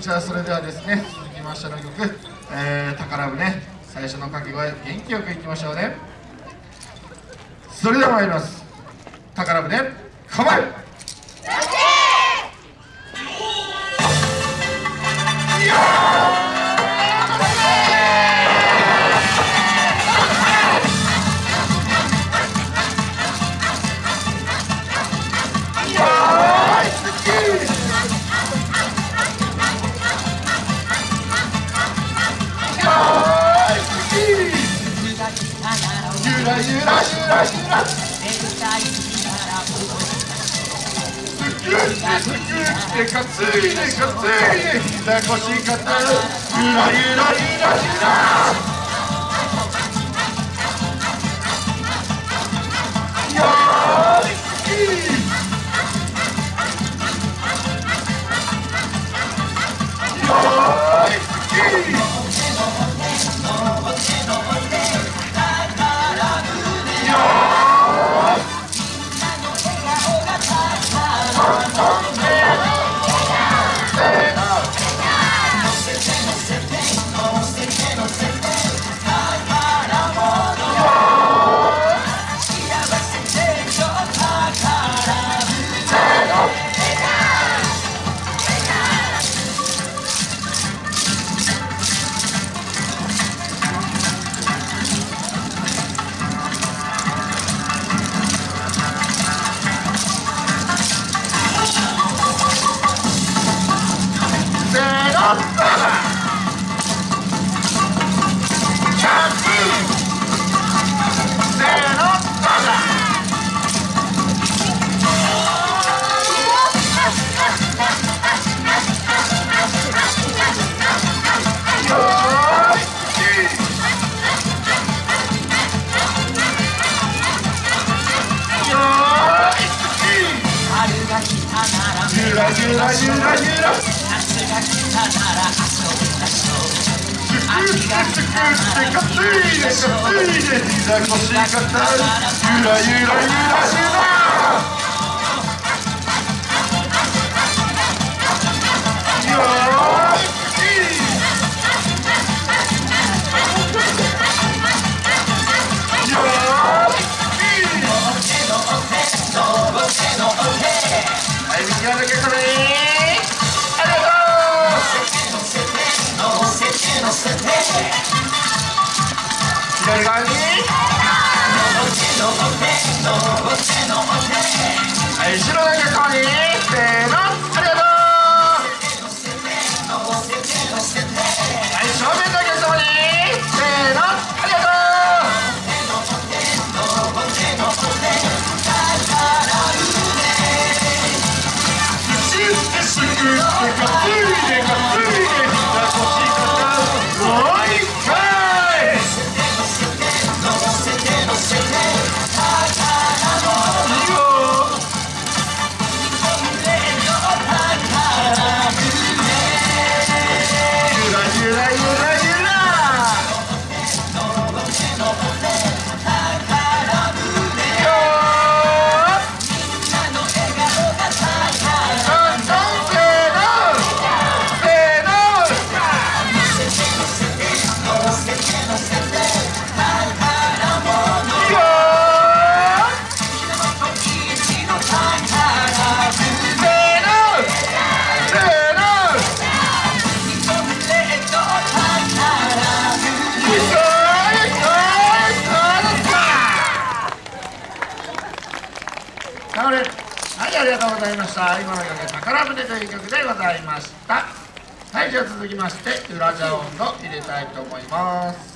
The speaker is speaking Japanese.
じゃあそれではですね続きましての曲、えー、宝船最初の掛け声元気よくいきましょうね。それでは参ります。宝船ね構えよゆらゆらゆらくっくっかついでかついかたゆらゆらゆらゆらージュラジュラジュラジュラ。夏が来たなら遊びましょう秋が来たならゆらゆらゆらゆらゆらゆらゆらゆらゆら後ろだけカニせーのりがとうございました。今のよう宝船という曲でございました。はいじゃあ続きまして裏ジャオンド入れたいと思います。